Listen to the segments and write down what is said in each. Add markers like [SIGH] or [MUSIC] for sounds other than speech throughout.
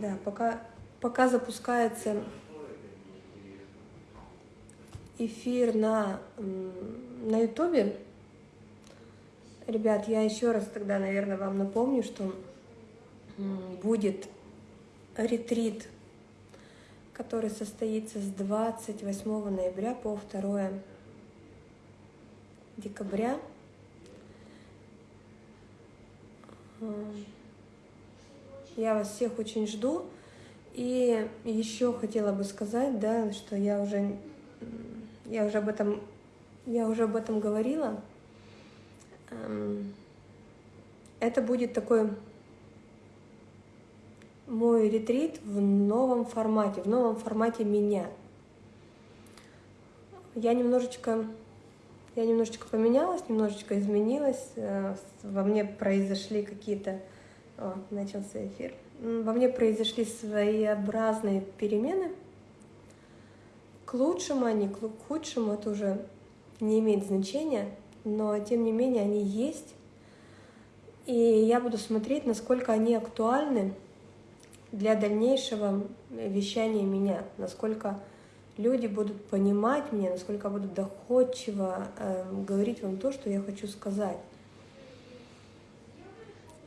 Да, пока, пока запускается эфир на, на Ютубе, ребят, я еще раз тогда, наверное, вам напомню, что будет ретрит, который состоится с 28 ноября по 2 декабря. Я вас всех очень жду. И еще хотела бы сказать, да, что я уже, я уже об этом, я уже об этом говорила. Эм, это будет такой мой ретрит в новом формате, в новом формате меня. Я немножечко, я немножечко поменялась, немножечко изменилась, э, во мне произошли какие-то о, начался эфир. Во мне произошли своеобразные перемены. К лучшему, не к худшему, это уже не имеет значения, но тем не менее они есть. И я буду смотреть, насколько они актуальны для дальнейшего вещания меня, насколько люди будут понимать меня, насколько будут доходчиво э, говорить вам то, что я хочу сказать.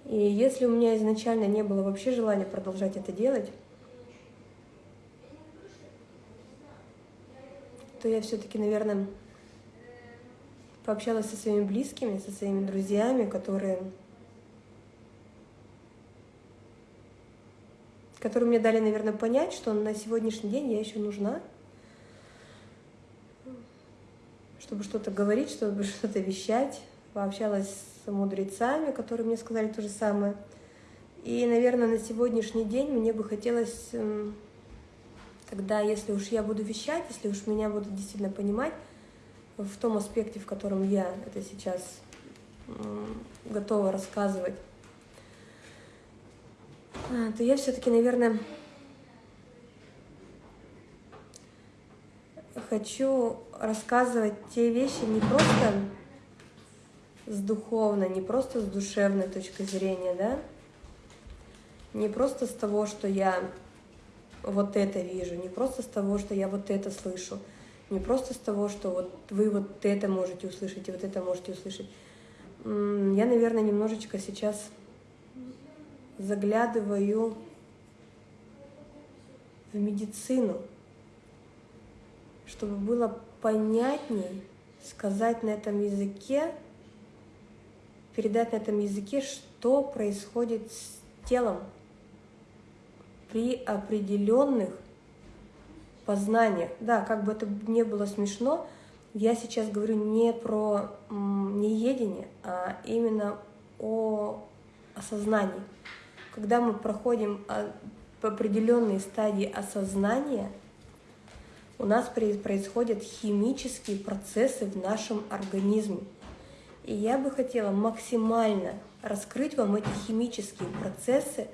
И если у меня изначально не было вообще желания продолжать это делать, то я все-таки, наверное, пообщалась со своими близкими, со своими друзьями, которые, которые мне дали, наверное, понять, что на сегодняшний день я еще нужна, чтобы что-то говорить, чтобы [LAUGHS] что-то вещать. Пообщалась с мудрецами, которые мне сказали то же самое. И, наверное, на сегодняшний день мне бы хотелось эм, тогда, если уж я буду вещать, если уж меня будут действительно понимать в том аспекте, в котором я это сейчас готова рассказывать, а, то я все-таки, наверное, хочу рассказывать те вещи не просто с духовной, не просто с душевной точки зрения, да, не просто с того, что я вот это вижу, не просто с того, что я вот это слышу, не просто с того, что вот вы вот это можете услышать и вот это можете услышать. Я, наверное, немножечко сейчас заглядываю в медицину, чтобы было понятней сказать на этом языке, передать на этом языке, что происходит с телом при определенных познаниях. Да, как бы это не было смешно, я сейчас говорю не про неедение, а именно о осознании. Когда мы проходим по определенной стадии осознания, у нас происходят химические процессы в нашем организме. И я бы хотела максимально раскрыть вам эти химические процессы,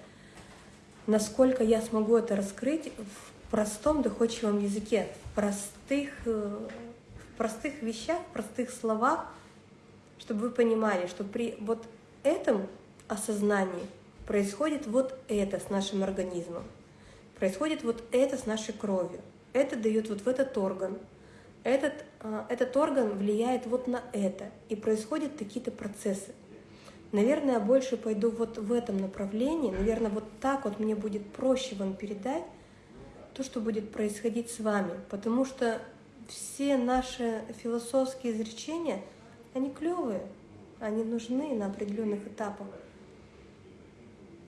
насколько я смогу это раскрыть в простом доходчивом языке, в простых, э, в простых вещах, в простых словах, чтобы вы понимали, что при вот этом осознании происходит вот это с нашим организмом, происходит вот это с нашей кровью, это дает вот в этот орган, этот, а, этот орган влияет вот на это, и происходят какие-то процессы. Наверное, я больше пойду вот в этом направлении, наверное, вот так вот мне будет проще вам передать то, что будет происходить с вами, потому что все наши философские изречения, они клевые, они нужны на определенных этапах.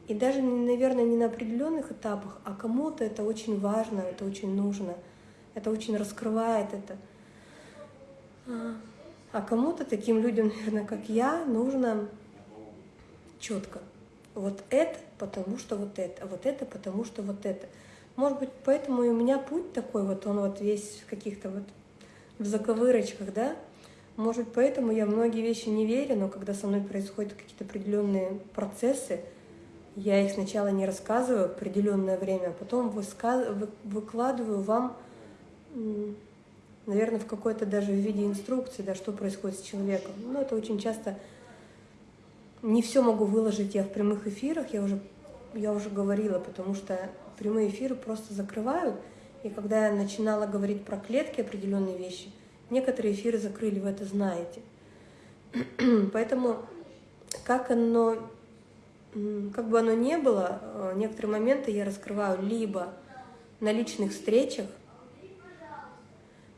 И даже, наверное, не на определенных этапах, а кому-то это очень важно, это очень нужно – это очень раскрывает это. А, а кому-то, таким людям, наверное, как я, нужно четко. Вот это, потому что вот это, а вот это, потому что вот это. Может быть, поэтому и у меня путь такой, вот он вот весь в каких-то вот в заковырочках, да? Может поэтому я многие вещи не верю, но когда со мной происходят какие-то определенные процессы, я их сначала не рассказываю определенное время, а потом высказ... выкладываю вам наверное, в какой-то даже в виде инструкции, да, что происходит с человеком. Но это очень часто не все могу выложить я в прямых эфирах, я уже я уже говорила, потому что прямые эфиры просто закрывают. И когда я начинала говорить про клетки определенные вещи, некоторые эфиры закрыли, вы это знаете. [CLEARS THROAT] Поэтому как оно, как бы оно ни было, э, некоторые моменты я раскрываю либо на личных встречах,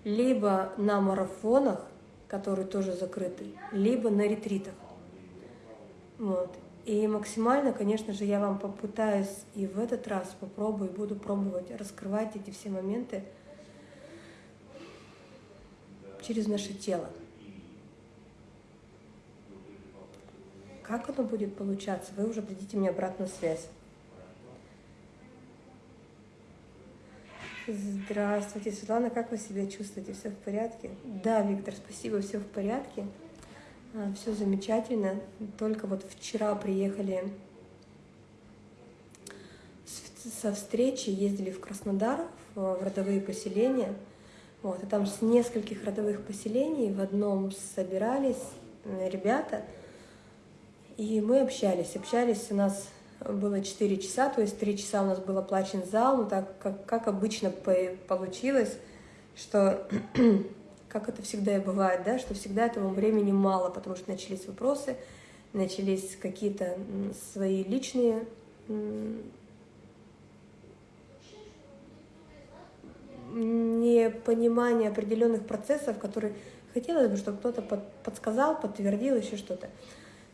либо на марафонах, которые тоже закрыты, либо на ретритах. Вот. И максимально, конечно же, я вам попытаюсь и в этот раз попробую, буду пробовать раскрывать эти все моменты через наше тело. Как оно будет получаться, вы уже дадите мне обратную связь. Здравствуйте, Светлана, как вы себя чувствуете? Все в порядке? Да, Виктор, спасибо, все в порядке. А, все замечательно. Только вот вчера приехали со встречи, ездили в Краснодар, в родовые поселения. Вот, и там с нескольких родовых поселений в одном собирались ребята, и мы общались. Общались у нас было 4 часа, то есть 3 часа у нас был оплачен зал, но так как, как обычно получилось, что [CLEARS THROAT] как это всегда и бывает, да, что всегда этому времени мало, потому что начались вопросы, начались какие-то свои личные непонимание определенных процессов, которые хотелось бы, чтобы кто-то подсказал, подтвердил еще что-то.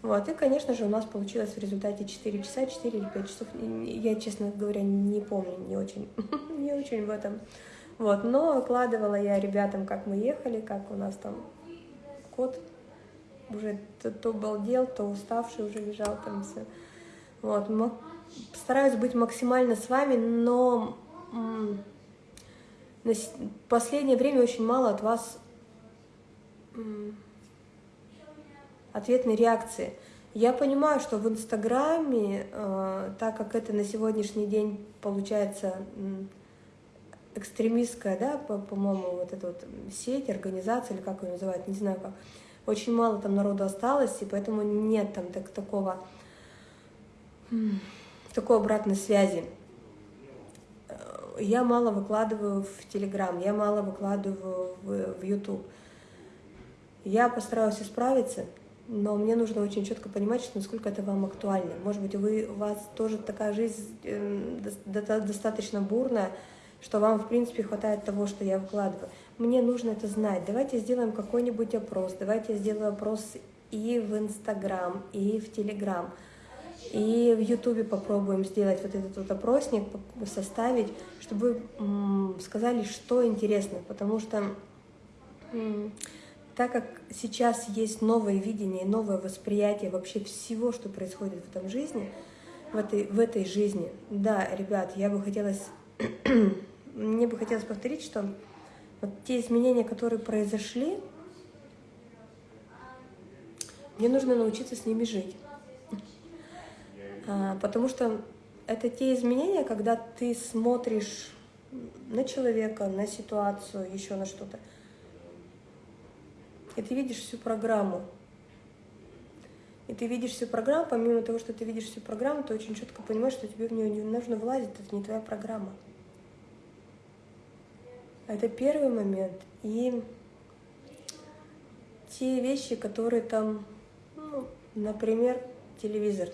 Вот, и, конечно же, у нас получилось в результате 4 часа, 4 или 5 часов. Я, честно говоря, не помню, не очень, [LAUGHS] не очень в этом вот, но окладывала я ребятам, как мы ехали, как у нас там кот уже то, то балдел, то уставший уже лежал там все. Вот, стараюсь быть максимально с вами, но на последнее время очень мало от вас ответной реакции. Я понимаю, что в Инстаграме, э, так как это на сегодняшний день получается экстремистская, да, по-моему, вот эта вот сеть, организация, или как ее называют, не знаю как, очень мало там народу осталось, и поэтому нет там так, такого, такой обратной связи. Я мало выкладываю в Телеграм, я мало выкладываю в, YouTube. Я постараюсь исправиться, но мне нужно очень четко понимать, что насколько это вам актуально. Может быть, вы, у вас тоже такая жизнь э, достаточно бурная, что вам, в принципе, хватает того, что я вкладываю. Мне нужно это знать. Давайте сделаем какой-нибудь опрос. Давайте я сделаю опрос и в Инстаграм, и в Телеграм. И в Ютубе попробуем сделать вот этот вот опросник, составить, чтобы вы сказали, что интересно. Потому что так как сейчас есть новое видение, новое восприятие вообще всего, что происходит в этом жизни, в этой, в этой жизни, да, ребят, я бы хотела [CLEARS THROAT] мне бы хотелось повторить, что вот те изменения, которые произошли, мне нужно научиться с ними жить. А, потому что это те изменения, когда ты смотришь на человека, на ситуацию, еще на что-то, и ты видишь всю программу. И ты видишь всю программу, помимо того, что ты видишь всю программу, ты очень четко понимаешь, что тебе в нее не нужно влазить, это не твоя программа. Это первый момент. И те вещи, которые там, ну, например, телевизор.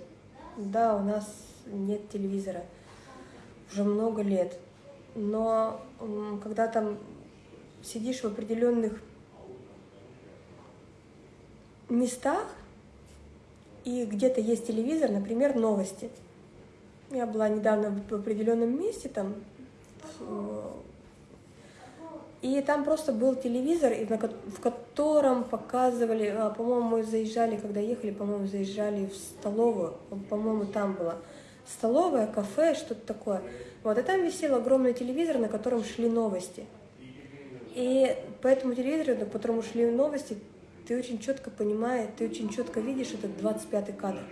Да, у нас нет телевизора уже много лет. Но когда там сидишь в определенных местах, и где-то есть телевизор, например, новости. Я была недавно в определенном месте, там и там просто был телевизор, в котором показывали, а, по-моему, заезжали, когда ехали, по-моему, заезжали в столовую, по-моему, там было столовая, кафе, что-то такое. Вот, и там висел огромный телевизор, на котором шли новости. И по этому телевизору, на котором шли новости, ты очень четко понимаешь, ты очень четко видишь этот 25-й кадр.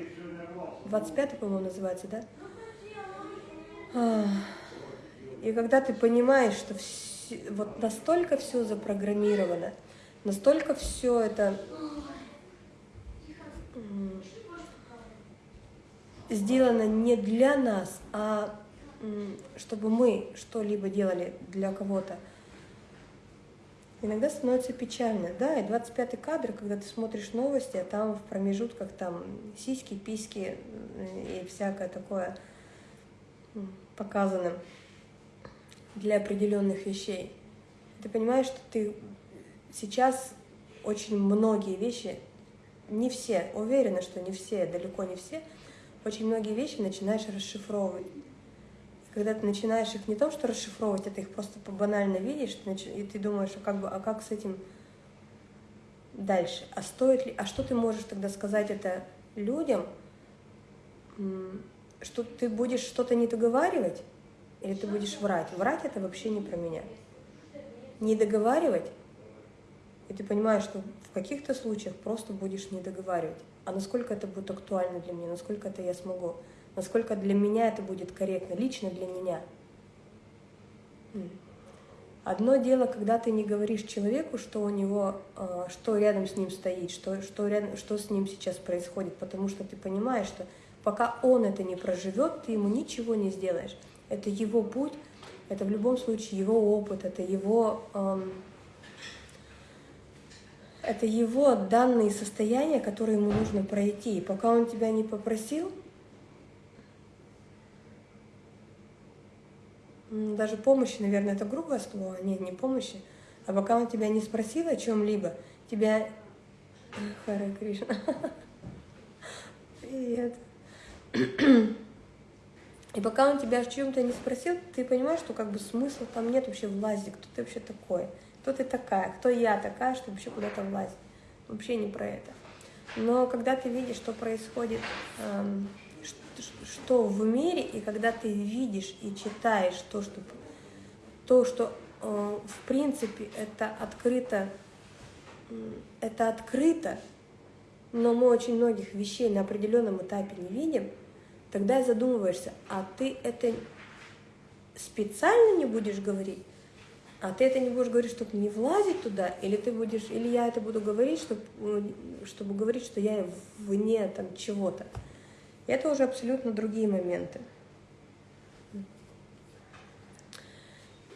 25-й, по-моему, называется, да? И когда ты понимаешь, что все вот настолько все запрограммировано, настолько все это сделано не для нас, а чтобы мы что-либо делали для кого-то, иногда становится печально. Да, и 25-й кадр, когда ты смотришь новости, а там в промежутках там сиськи, письки и всякое такое показано для определенных вещей. Ты понимаешь, что ты сейчас очень многие вещи, не все, уверена, что не все, далеко не все, очень многие вещи начинаешь расшифровывать. Когда ты начинаешь их не то, что расшифровывать, это их просто банально видишь, и ты думаешь, а как, бы, а как с этим дальше? А стоит ли, а что ты можешь тогда сказать это людям, что ты будешь что-то не договаривать, или ты будешь врать? Врать это вообще не про меня. Не договаривать, и ты понимаешь, что в каких-то случаях просто будешь не договаривать. А насколько это будет актуально для меня, насколько это я смогу, насколько для меня это будет корректно, лично для меня. Одно дело, когда ты не говоришь человеку, что у него, а, что рядом с ним стоит, что, что, рядом, что с ним сейчас происходит, потому что ты понимаешь, что пока он это не проживет, ты ему ничего не сделаешь. Это его путь, это в любом случае его опыт, это его, эм, это его данные состояния, которые ему нужно пройти. И пока он тебя не попросил, даже помощи, наверное, это грубое слово, нет, не помощи, а пока он тебя не спросил о чем-либо, тебя... [LAUGHS] Харе Кришна. [LAUGHS] Привет. И пока он тебя о чем-то не спросил, ты понимаешь, что как бы смысла там нет вообще влазить, кто ты вообще такой, кто ты такая, кто я такая, что вообще куда-то влазить. Вообще не про это. Но когда ты видишь, что происходит, эм, что в мире, и когда ты видишь и читаешь то, что, то, что э, в принципе это открыто, это открыто, но мы очень многих вещей на определенном этапе не видим, тогда задумываешься, а ты это специально не будешь говорить, а ты это не будешь говорить, чтобы не влазить туда, или ты будешь, или я это буду говорить, чтобы, чтобы говорить, что я вне там чего-то. Это уже абсолютно другие моменты.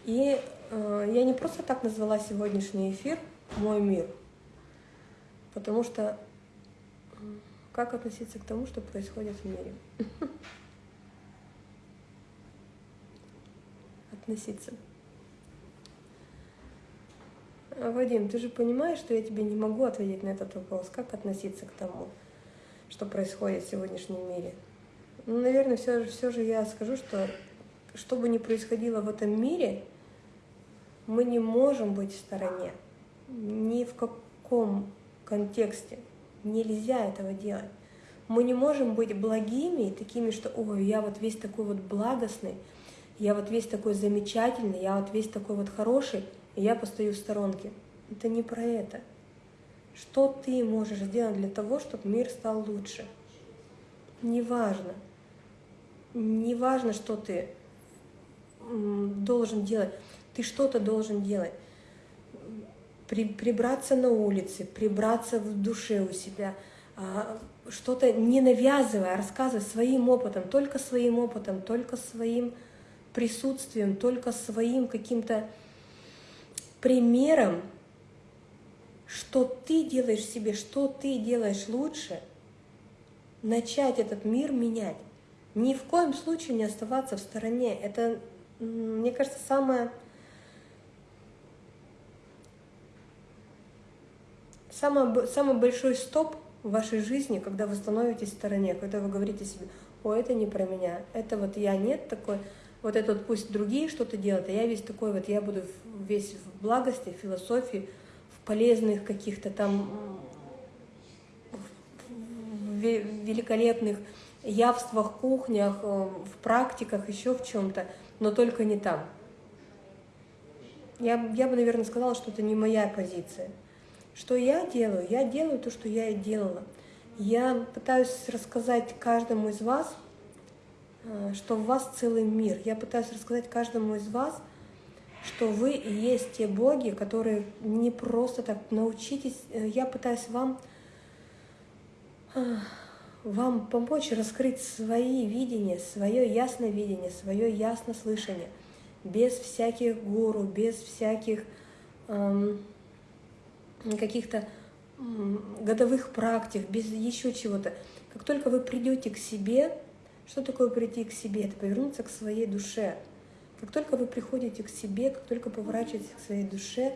И э, я не просто так назвала сегодняшний эфир «Мой мир», потому что как относиться к тому, что происходит в мире? Относиться. Вадим, ты же понимаешь, что я тебе не могу ответить на этот вопрос. Как относиться к тому, что происходит в сегодняшнем мире? Ну, наверное, все все же я скажу, что что бы ни происходило в этом мире, мы не можем быть в стороне. Ни в каком контексте. Нельзя этого делать. Мы не можем быть благими, такими, что ой, я вот весь такой вот благостный, я вот весь такой замечательный, я вот весь такой вот хороший, и я постою в сторонке. Это не про это. Что ты можешь сделать для того, чтобы мир стал лучше? Неважно. Неважно, что ты должен делать. Ты что-то должен делать при, прибраться на улице, прибраться в душе у себя, а, что-то не навязывая, а рассказывая своим опытом, только своим опытом, только своим присутствием, только своим каким-то примером, что ты делаешь себе, что ты делаешь лучше, начать этот мир менять. Ни в коем случае не оставаться в стороне. Это, мне кажется, самое самый, самый большой стоп в вашей жизни, когда вы становитесь в стороне, когда вы говорите себе, о, это не про меня, это вот я нет такой, вот это вот пусть другие что-то делают, а я весь такой вот, я буду весь в благости, в философии, полезных каких-то там в великолепных явствах, кухнях, э, в практиках, еще в чем-то, но только не там. Я, я бы, наверное, сказала, что это не моя позиция. Что я делаю? Я делаю то, что я и делала. Я пытаюсь рассказать каждому из вас, э, что в вас целый мир. Я пытаюсь рассказать каждому из вас, что вы и есть те боги, которые не просто так научитесь. Э, я пытаюсь вам э, вам помочь раскрыть свои видения, свое ясное видение, свое ясное слышание, без всяких гуру, без всяких эм, каких-то эм, годовых практик, без еще чего-то. Как только вы придете к себе, что такое прийти к себе? Это повернуться к своей душе. Как только вы приходите к себе, как только поворачиваетесь к своей душе,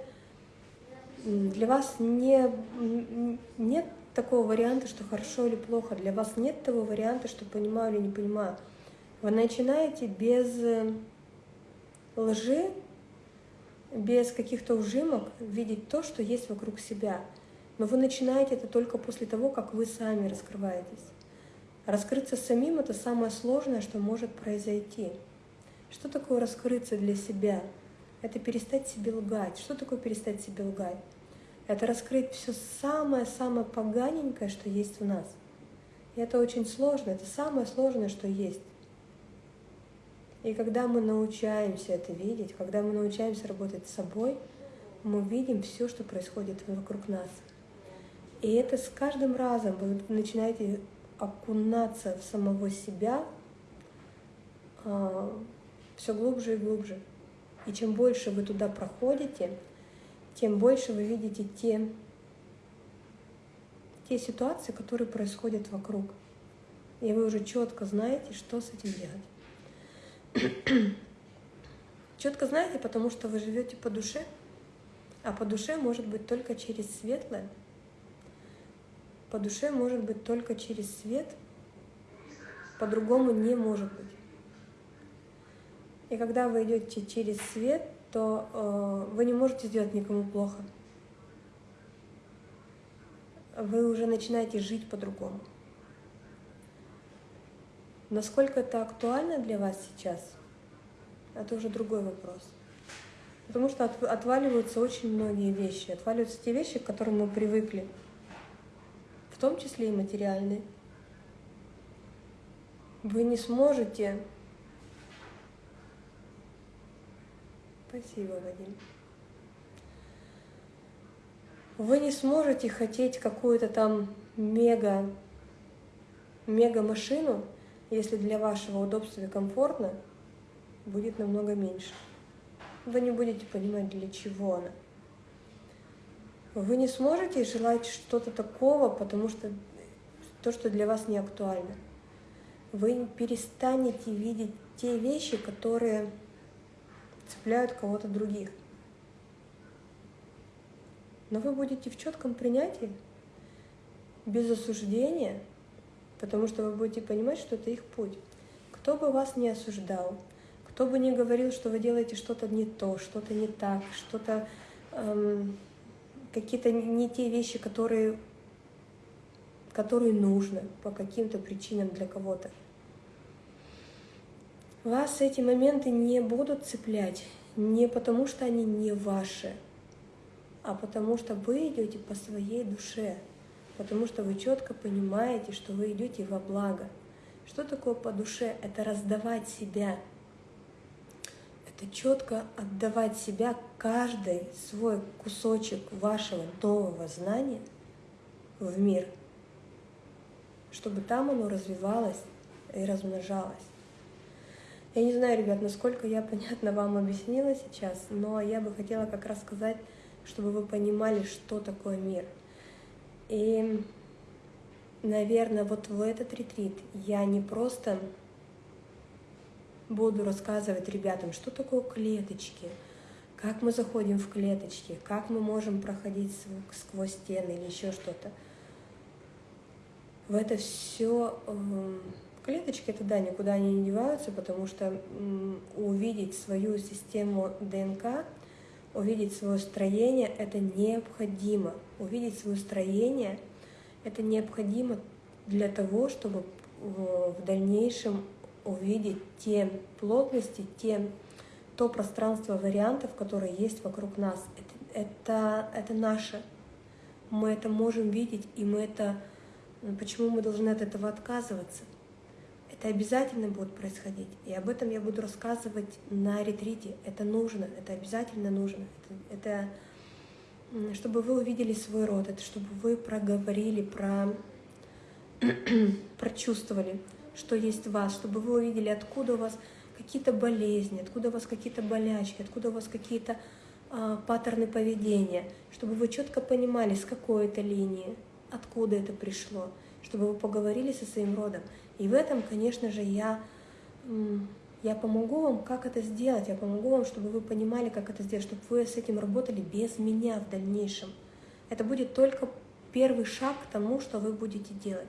для вас не, нет такого варианта, что хорошо или плохо. Для вас нет того варианта, что понимаю или не понимаю. Вы начинаете без э, лжи, без каких-то ужимок видеть то, что есть вокруг себя. Но вы начинаете это только после того, как вы сами раскрываетесь. Раскрыться самим — это самое сложное, что может произойти. Что такое раскрыться для себя? Это перестать себе лгать. Что такое перестать себе лгать? Это раскрыть все самое-самое поганенькое, что есть в нас. И это очень сложно, это самое сложное, что есть. И когда мы научаемся это видеть, когда мы научаемся работать с собой, мы видим все, что происходит вокруг нас. И это с каждым разом вы начинаете окунаться в самого себя а, все глубже и глубже. И чем больше вы туда проходите, тем больше вы видите те, те ситуации, которые происходят вокруг. И вы уже четко знаете, что с этим делать. [CLEARS THROAT] четко знаете, потому что вы живете по душе, а по душе может быть только через светлое. По душе может быть только через свет, по-другому не может быть. И когда вы идете через свет, то э, вы не можете сделать никому плохо. Вы уже начинаете жить по-другому. Насколько это актуально для вас сейчас, это уже другой вопрос. Потому что от, отваливаются очень многие вещи. Отваливаются те вещи, к которым мы привыкли, в том числе и материальные. Вы не сможете Спасибо, Вадим. Вы не сможете хотеть какую-то там мега, мега машину, если для вашего удобства и комфортно будет намного меньше. Вы не будете понимать, для чего она. Вы не сможете желать что-то такого, потому что то, что для вас не актуально. Вы перестанете видеть те вещи, которые цепляют кого-то других. Но вы будете в четком принятии, без осуждения, потому что вы будете понимать, что это их путь. Кто бы вас не осуждал, кто бы не говорил, что вы делаете что-то не то, что-то не так, что-то эм, какие-то не те вещи, которые, которые нужно по каким-то причинам для кого-то. Вас эти моменты не будут цеплять не потому, что они не ваши, а потому что вы идете по своей душе, потому что вы четко понимаете, что вы идете во благо. Что такое по душе? Это раздавать себя. Это четко отдавать себя, каждый свой кусочек вашего нового знания в мир, чтобы там оно развивалось и размножалось. Я не знаю, ребят, насколько я понятно вам объяснила сейчас, но я бы хотела как раз сказать, чтобы вы понимали, что такое мир. И, наверное, вот в этот ретрит я не просто буду рассказывать ребятам, что такое клеточки, как мы заходим в клеточки, как мы можем проходить сквозь стены или еще что-то. В это все эм, Клеточки это да, никуда они не деваются, потому что увидеть свою систему ДНК, увидеть свое строение – это необходимо. Увидеть свое строение – это необходимо для того, чтобы в дальнейшем увидеть те плотности, те, то пространство вариантов, которые есть вокруг нас. Это, это, это наше. Мы это можем видеть, и мы это... Почему мы должны от этого отказываться? Это обязательно будет происходить. И об этом я буду рассказывать на ретрите. Это нужно, это обязательно нужно. Это, это чтобы вы увидели свой род, это чтобы вы проговорили про [CLEARS THROAT] прочувствовали, что есть в вас, чтобы вы увидели, откуда у вас какие-то болезни, откуда у вас какие-то болячки, откуда у вас какие-то а, паттерны поведения, чтобы вы четко понимали, с какой это линии, откуда это пришло, чтобы вы поговорили со своим родом. И в этом, конечно же, я, я помогу вам, как это сделать, я помогу вам, чтобы вы понимали, как это сделать, чтобы вы с этим работали без меня в дальнейшем. Это будет только первый шаг к тому, что вы будете делать.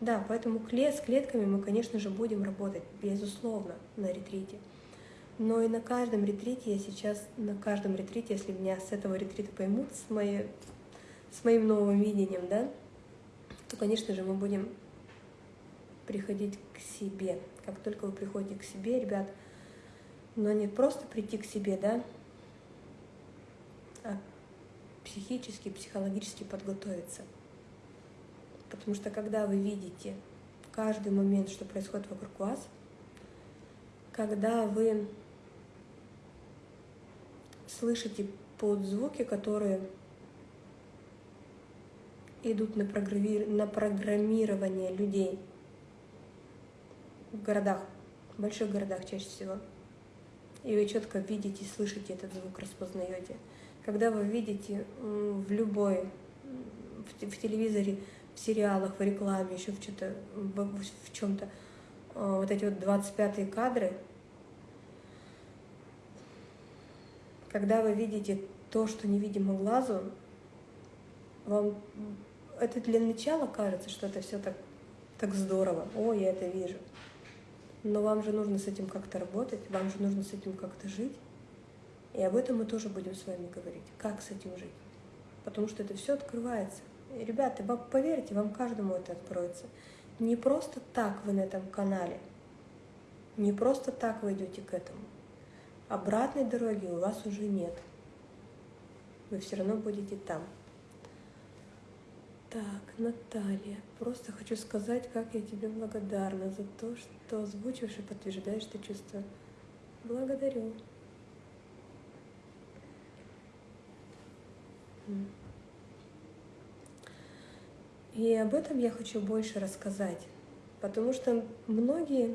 Да, поэтому с клетками мы, конечно же, будем работать, безусловно, на ретрите. Но и на каждом ретрите я сейчас, на каждом ретрите, если меня с этого ретрита поймут, с, моей, с моим новым видением, да, то, конечно же, мы будем приходить к себе. Как только вы приходите к себе, ребят, но не просто прийти к себе, да, а психически, психологически подготовиться. Потому что когда вы видите каждый момент, что происходит вокруг вас, когда вы слышите под звуки, которые идут на, программи... на программирование людей городах, в больших городах чаще всего. И вы четко видите, слышите этот звук, распознаете. Когда вы видите в любой, в, телевизоре, в сериалах, в рекламе, еще в, в чем-то, а, вот эти вот 25-е кадры, когда вы видите то, что невидимо глазу, вам это для начала кажется, что это все так, так здорово. О, я это вижу. Но вам же нужно с этим как-то работать, вам же нужно с этим как-то жить. И об этом мы тоже будем с вами говорить, как с этим жить. Потому что это все открывается. И, ребята, поверьте, вам каждому это откроется. Не просто так вы на этом канале, не просто так вы идете к этому. Обратной дороги у вас уже нет. Вы все равно будете там. Так, Наталья, просто хочу сказать, как я тебе благодарна за то, что озвучиваешь и подтверждаешь это чувство. Благодарю. И об этом я хочу больше рассказать, потому что многие,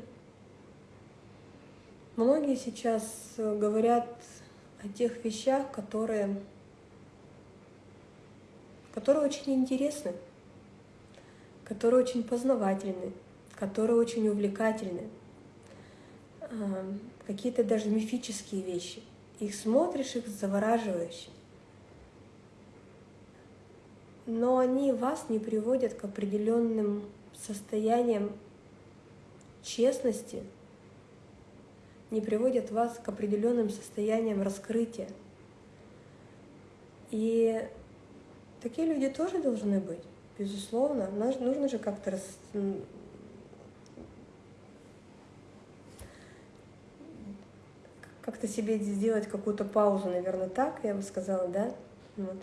многие сейчас говорят о тех вещах, которые которые очень интересны, которые очень познавательны, которые очень увлекательны, какие-то даже мифические вещи. Их смотришь, их завораживаешь. Но они вас не приводят к определенным состояниям честности, не приводят вас к определенным состояниям раскрытия. И Такие люди тоже должны быть, безусловно. Нужно же как-то рас... как-то себе сделать какую-то паузу, наверное, так, я бы сказала, да? Вот.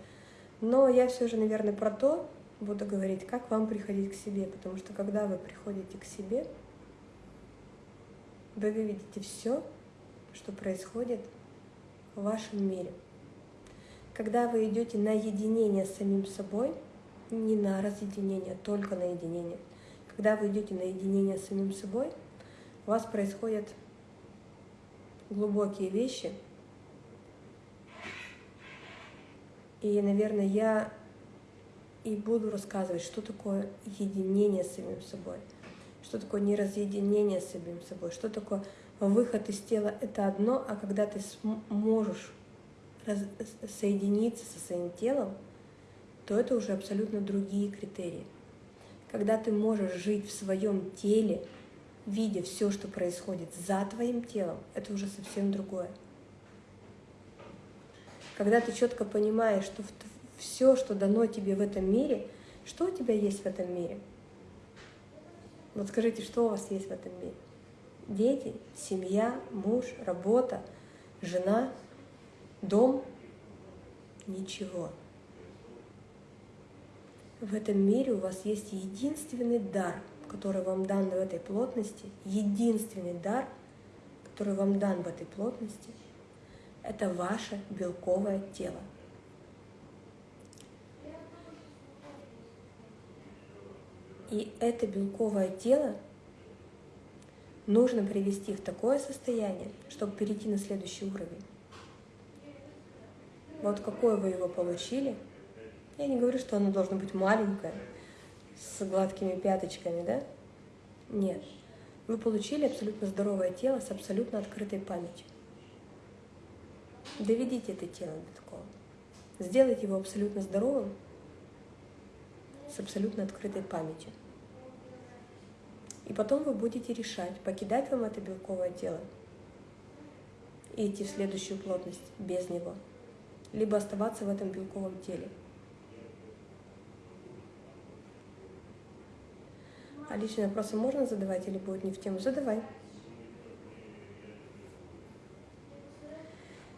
Но я все же, наверное, про то буду говорить, как вам приходить к себе, потому что когда вы приходите к себе, вы видите все, что происходит в вашем мире. Когда вы идете на единение с самим собой, не на разъединение, только на единение. Когда вы идете на единение с самим собой, у вас происходят глубокие вещи. И, наверное, я и буду рассказывать, что такое единение с самим собой, что такое неразъединение с самим собой, что такое выход из тела — это одно, а когда ты можешь соединиться со своим телом, то это уже абсолютно другие критерии. Когда ты можешь жить в своем теле, видя все, что происходит за твоим телом, это уже совсем другое. Когда ты четко понимаешь, что все, что дано тебе в этом мире, что у тебя есть в этом мире? Вот скажите, что у вас есть в этом мире? Дети, семья, муж, работа, жена, дом, ничего. В этом мире у вас есть единственный дар, который вам дан в этой плотности, единственный дар, который вам дан в этой плотности, это ваше белковое тело. И это белковое тело нужно привести в такое состояние, чтобы перейти на следующий уровень. Вот какое вы его получили. Я не говорю, что оно должно быть маленькое, с гладкими пяточками, да? Нет. Вы получили абсолютно здоровое тело с абсолютно открытой памятью. Доведите это тело до такого. Сделайте его абсолютно здоровым, с абсолютно открытой памятью. И потом вы будете решать, покидать вам это белковое тело и идти в следующую плотность без него, либо оставаться в этом белковом теле. А личные вопросы можно задавать или будет не в тему? Задавай.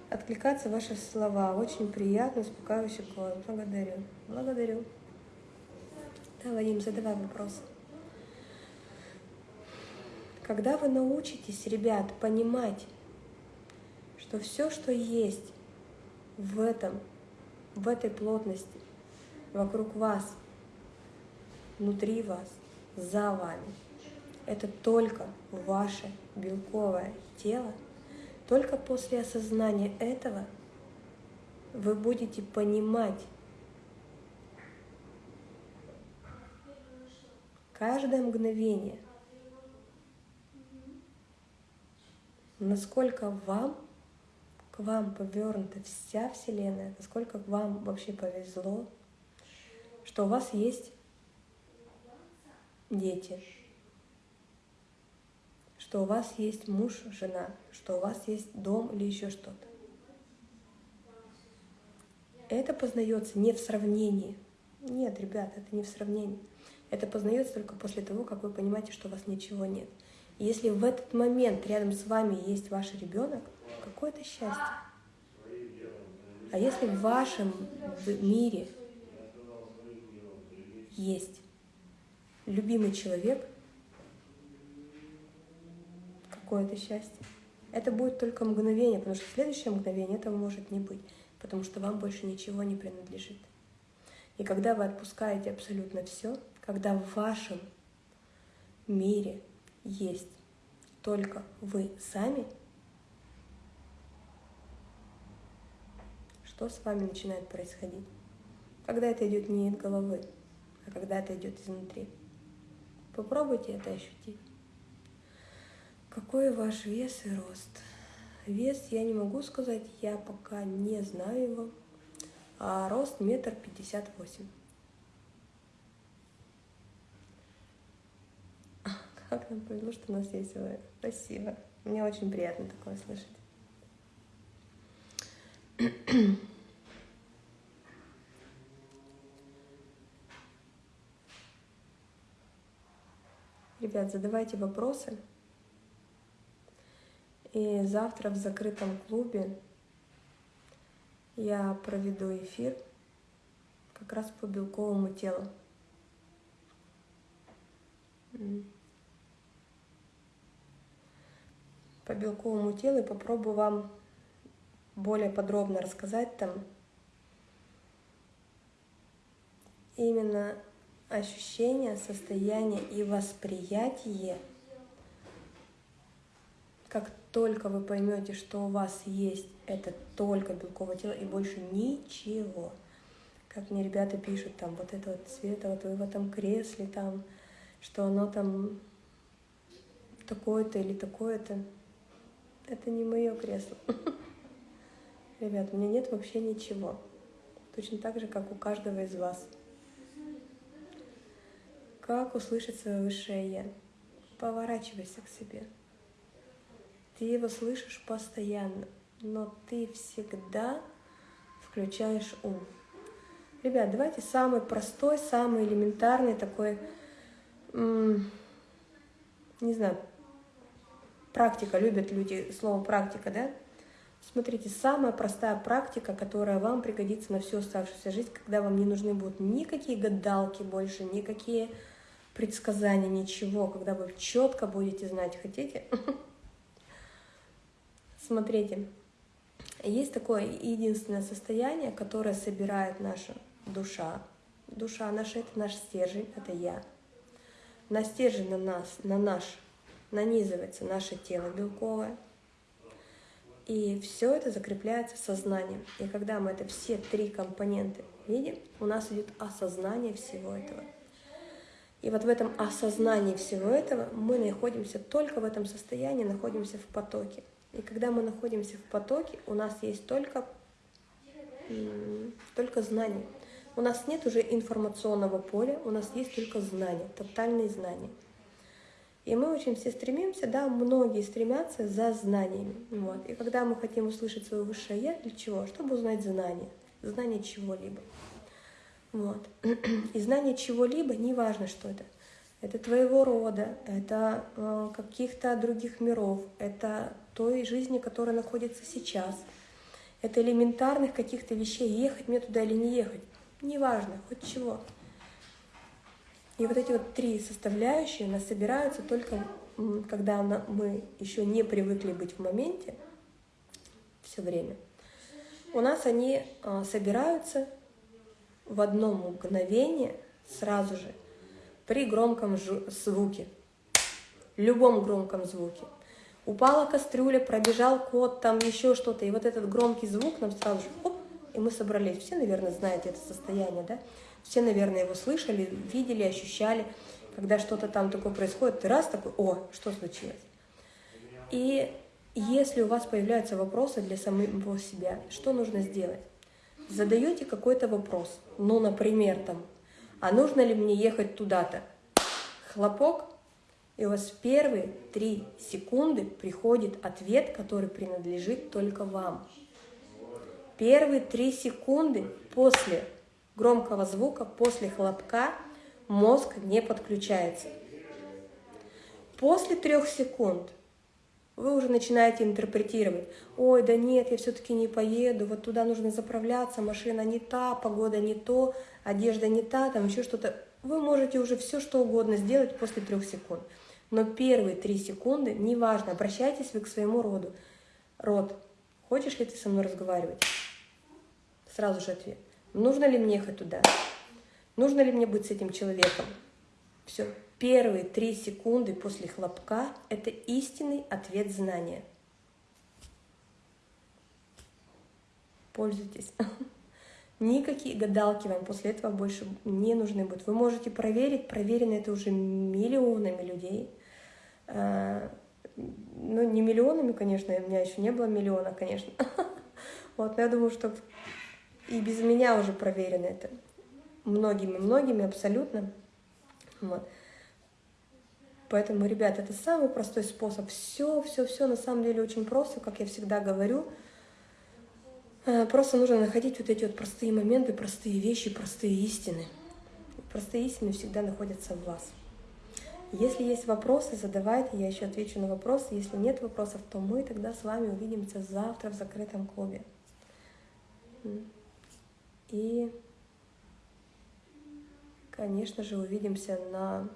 Откликаться ваши слова. Очень приятно, успокаивающий голос. Благодарю. Благодарю. Да, Вадим, задавай вопрос. Когда вы научитесь, ребят, понимать, что все, что есть в этом, в этой плотности, вокруг вас, внутри вас, за вами, это только ваше белковое тело, только после осознания этого вы будете понимать, каждое мгновение, насколько вам, к вам повернута вся Вселенная, насколько вам вообще повезло, что у вас есть дети, что у вас есть муж, жена, что у вас есть дом или еще что-то. Это познается не в сравнении. Нет, ребят, это не в сравнении. Это познается только после того, как вы понимаете, что у вас ничего нет. Если в этот момент рядом с вами есть ваш ребенок, какое это счастье. А если в вашем мире есть любимый человек, какое это счастье. Это будет только мгновение, потому что следующее мгновение этого может не быть, потому что вам больше ничего не принадлежит. И когда вы отпускаете абсолютно все, когда в вашем мире есть только вы сами, что с вами начинает происходить? Когда это идет не из головы, а когда это идет изнутри. Попробуйте это ощутить. Какой ваш вес и рост? Вес я не могу сказать, я пока не знаю его. А рост метр пятьдесят восемь. [LAUGHS] Как нам повезло, что у нас есть вы. Спасибо. Мне очень приятно такое слышать. Ребят, задавайте вопросы. И завтра в закрытом клубе я проведу эфир как раз по белковому телу. По белковому телу и попробую вам более подробно рассказать там именно ощущение, состояние и восприятие, как только вы поймете, что у вас есть это только белковое тело и больше ничего. Как мне ребята пишут, там, вот это вот цвета, вот вы в этом кресле, там, что оно там такое-то или такое-то. Это не мое кресло. [LAUGHS] Ребят, у меня нет вообще ничего. Точно так же, как у каждого из вас. Как услышать свое высшее Я? Поворачивайся к себе. Ты его слышишь постоянно, но ты всегда включаешь ум. Ребят, давайте самый простой, самый элементарный такой, не знаю, практика, любят люди слово практика, да? Смотрите, самая простая практика, которая вам пригодится на всю оставшуюся жизнь, когда вам не нужны будут никакие гадалки больше, никакие предсказания, ничего, когда вы четко будете знать, хотите. [LAUGHS] Смотрите, есть такое единственное состояние, которое собирает наша душа. Душа наша — это наш стержень, это я. на стержень на нас, на наш, нанизывается наше тело белковое. И все это закрепляется сознанием. И когда мы это все три компоненты видим, у нас идет осознание всего этого. И вот в этом осознании всего этого мы находимся только в этом состоянии, находимся в потоке. И когда мы находимся в потоке, у нас есть только, только знания. У нас нет уже информационного поля, у нас есть только знания, тотальные знания. И мы очень все стремимся, да, многие стремятся за знаниями. Вот. И когда мы хотим услышать свое высшее Я, для чего? Чтобы узнать знания, знание чего-либо. Вот. И знание чего-либо, неважно, что это. Это твоего рода, это э, каких-то других миров, это той жизни, которая находится сейчас. Это элементарных каких-то вещей, ехать мне туда или не ехать. Неважно, хоть чего. И вот эти вот три составляющие нас собираются только, когда мы еще не привыкли быть в моменте все время. У нас они э, собираются в одно мгновение сразу же при громком звуке, любом громком звуке. Упала кастрюля, пробежал кот, там еще что-то, и вот этот громкий звук нам сразу же, оп, и мы собрались. Все, наверное, знаете это состояние, да? Все, наверное, его слышали, видели, ощущали, когда что-то там такое происходит, ты раз такой, о, что случилось? И если у вас появляются вопросы для самого себя, что нужно сделать? задаете какой-то вопрос, ну, например, там, а нужно ли мне ехать туда-то? Хлопок, и у вас первые три секунды приходит ответ, который принадлежит только вам. Первые три секунды после громкого звука, после хлопка мозг не подключается. После трех секунд вы уже начинаете интерпретировать. Ой, да нет, я все-таки не поеду, вот туда нужно заправляться, машина не та, погода не то, одежда не та, там еще что-то. Вы можете уже все что угодно сделать после трех секунд. Но первые три секунды, неважно, обращайтесь вы к своему роду. Род, хочешь ли ты со мной разговаривать? Сразу же ответ. Нужно ли мне ехать туда? Нужно ли мне быть с этим человеком? Все, Первые три секунды после хлопка – это истинный ответ знания. Пользуйтесь. [LAUGHS] Никакие гадалки вам после этого больше не нужны будут. Вы можете проверить, проверено это уже миллионами людей. А, ну, не миллионами, конечно, у меня еще не было миллиона, конечно. [LAUGHS] Вот, но я думаю, что и без меня уже проверено это. Многими-многими абсолютно. Вот. Поэтому, ребят, это самый простой способ. Все, все, все на самом деле очень просто, как я всегда говорю. Э, просто нужно находить вот эти вот простые моменты, простые вещи, простые истины. Простые истины всегда находятся в вас. Если есть вопросы, задавайте, я еще отвечу на вопросы. Если нет вопросов, то мы тогда с вами увидимся завтра в закрытом клубе. И, конечно же, увидимся на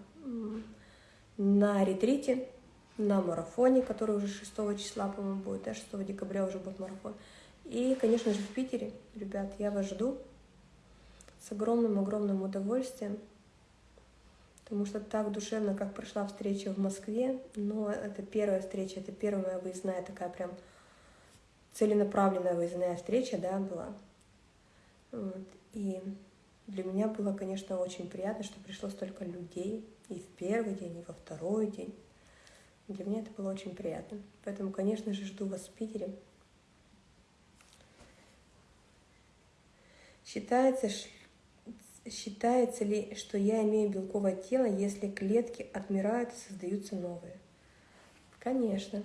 на ретрите, на марафоне, который уже 6 числа, по-моему, будет, да, 6 декабря уже будет марафон. И, конечно же, в Питере, ребят, я вас жду с огромным-огромным удовольствием, потому что так душевно, как прошла встреча в Москве, но это первая встреча, это первая моя выездная такая прям целенаправленная выездная встреча, да, была. Вот. И для меня было, конечно, очень приятно, что пришло столько людей, и в первый день, и во второй день. Для меня это было очень приятно. Поэтому, конечно же, жду вас в Питере. Считается, считается ли, что я имею белковое тело, если клетки отмирают и создаются новые? Конечно.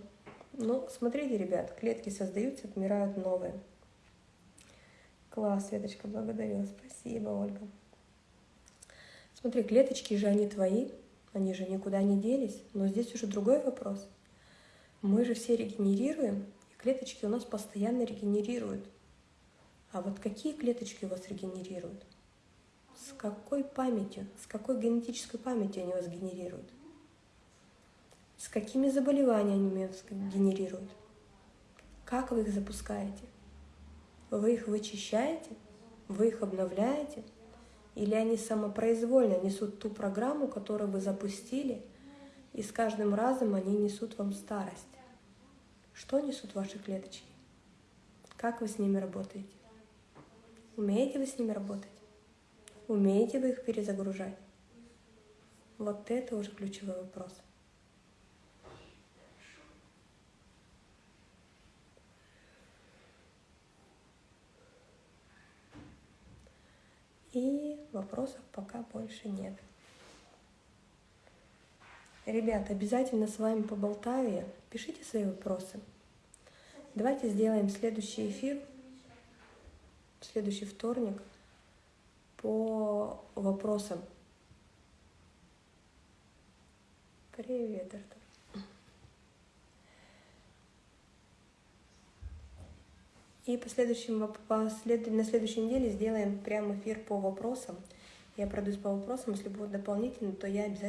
Ну, смотрите, ребят, клетки создаются, отмирают новые. Класс, Светочка, благодарю. Спасибо, Ольга. Смотри, клеточки же они твои, они же никуда не делись. Но здесь уже другой вопрос. Мы же все регенерируем, и клеточки у нас постоянно регенерируют. А вот какие клеточки у вас регенерируют? С какой памятью, с какой генетической памятью они вас генерируют? С какими заболеваниями вас генерируют? Как вы их запускаете? Вы их вычищаете? Вы их обновляете? Или они самопроизвольно несут ту программу, которую вы запустили, и с каждым разом они несут вам старость. Что несут ваши клеточки? Как вы с ними работаете? Умеете вы с ними работать? Умеете вы их перезагружать? Вот это уже ключевой вопрос. И вопросов пока больше нет. Ребят, обязательно с вами поболтаю. Пишите свои вопросы. Давайте сделаем следующий эфир, следующий вторник по вопросам. Привет, Артур. И по следующим, по след, на следующей неделе сделаем прям эфир по вопросам. Я пройдусь по вопросам, если будут дополнительно, то я обязательно